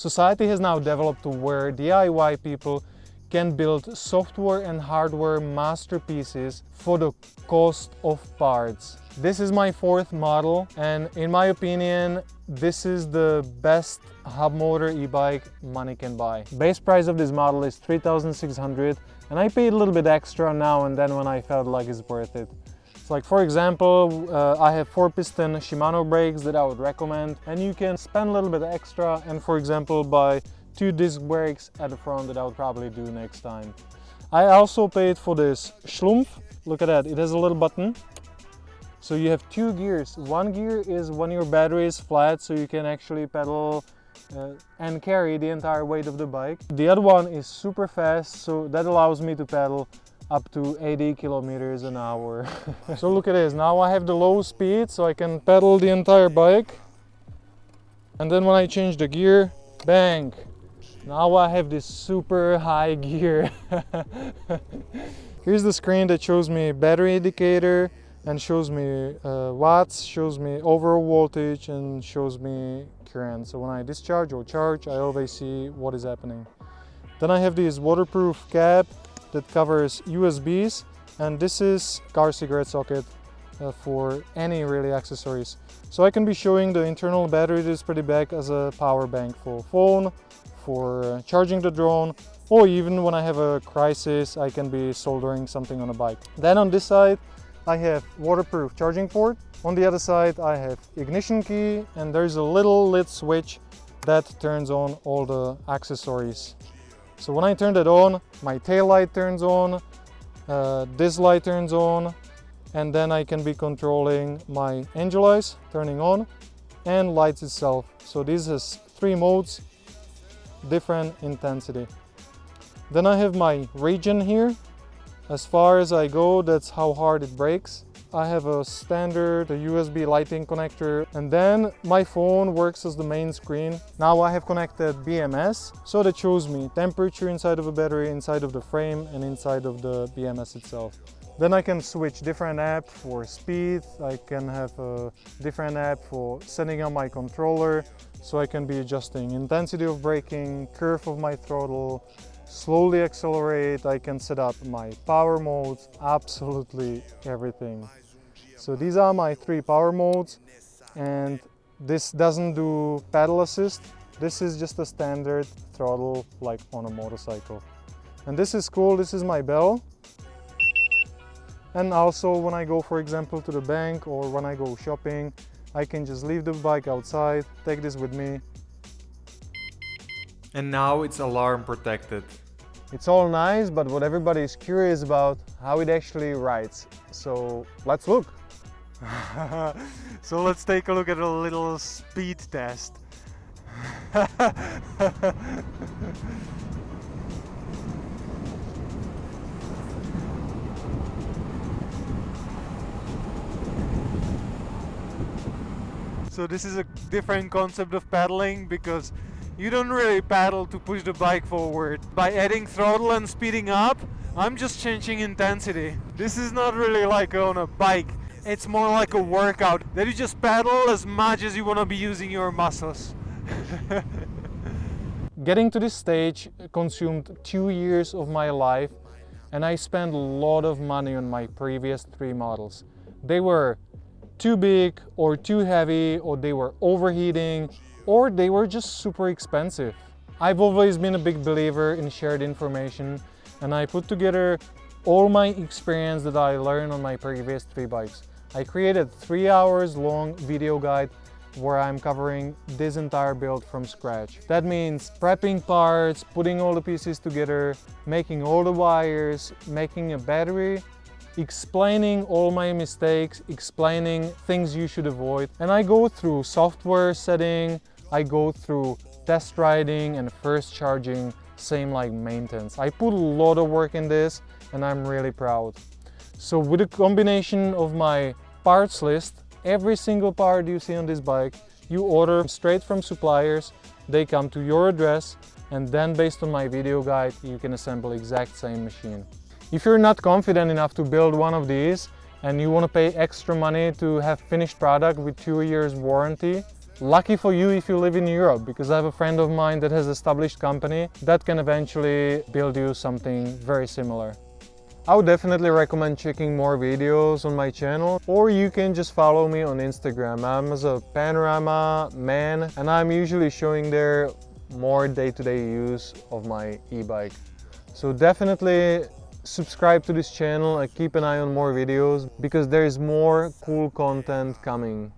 Society has now developed to where DIY people can build software and hardware masterpieces for the cost of parts. This is my fourth model and in my opinion this is the best hub motor e-bike money can buy. Base price of this model is 3600 and I paid a little bit extra now and then when I felt like it's worth it. Like for example, uh, I have four piston Shimano brakes that I would recommend and you can spend a little bit extra and for example buy two disc brakes at the front that I would probably do next time. I also paid for this Schlumpf. Look at that, it has a little button. So you have two gears. One gear is when your battery is flat so you can actually pedal uh, and carry the entire weight of the bike. The other one is super fast so that allows me to pedal up to 80 kilometers an hour. so look at this, now I have the low speed so I can pedal the entire bike. And then when I change the gear, bang, now I have this super high gear. Here's the screen that shows me battery indicator and shows me uh, watts, shows me overall voltage and shows me current. So when I discharge or charge, I always see what is happening. Then I have this waterproof cap that covers USBs and this is car cigarette socket uh, for any really accessories. So I can be showing the internal battery that is pretty back as a power bank for phone, for uh, charging the drone, or even when I have a crisis, I can be soldering something on a bike. Then on this side, I have waterproof charging port. On the other side, I have ignition key, and there's a little lit switch that turns on all the accessories. So when I turn it on, my tail light turns on, uh, this light turns on, and then I can be controlling my angel eyes turning on and lights itself. So this is three modes, different intensity. Then I have my regen here. As far as I go, that's how hard it breaks. I have a standard a USB Lightning connector and then my phone works as the main screen. Now I have connected BMS so that shows me temperature inside of a battery, inside of the frame and inside of the BMS itself. Then I can switch different app for speed. I can have a different app for setting up my controller. So I can be adjusting intensity of braking, curve of my throttle, slowly accelerate. I can set up my power modes, absolutely everything. So these are my three power modes and this doesn't do pedal assist. This is just a standard throttle like on a motorcycle. And this is cool, this is my bell. And also when I go, for example, to the bank or when I go shopping, I can just leave the bike outside, take this with me. And now it's alarm protected. It's all nice, but what everybody is curious about, how it actually rides. So let's look. so let's take a look at a little speed test. So this is a different concept of paddling because you don't really paddle to push the bike forward. By adding throttle and speeding up, I'm just changing intensity. This is not really like on a bike. It's more like a workout that you just paddle as much as you want to be using your muscles. Getting to this stage consumed two years of my life and I spent a lot of money on my previous three models. They were too big or too heavy or they were overheating or they were just super expensive. I've always been a big believer in shared information and I put together all my experience that I learned on my previous three bikes. I created three hours long video guide where I'm covering this entire build from scratch. That means prepping parts, putting all the pieces together, making all the wires, making a battery, explaining all my mistakes, explaining things you should avoid. And I go through software setting, I go through test riding and first charging, same like maintenance. I put a lot of work in this and I'm really proud. So with a combination of my parts list, every single part you see on this bike, you order straight from suppliers, they come to your address and then based on my video guide, you can assemble exact same machine. If you're not confident enough to build one of these and you want to pay extra money to have finished product with two years warranty, lucky for you if you live in Europe because I have a friend of mine that has established company that can eventually build you something very similar. I would definitely recommend checking more videos on my channel or you can just follow me on Instagram. I'm as a panorama man and I'm usually showing there more day-to-day -day use of my e-bike. So definitely subscribe to this channel and keep an eye on more videos because there is more cool content coming.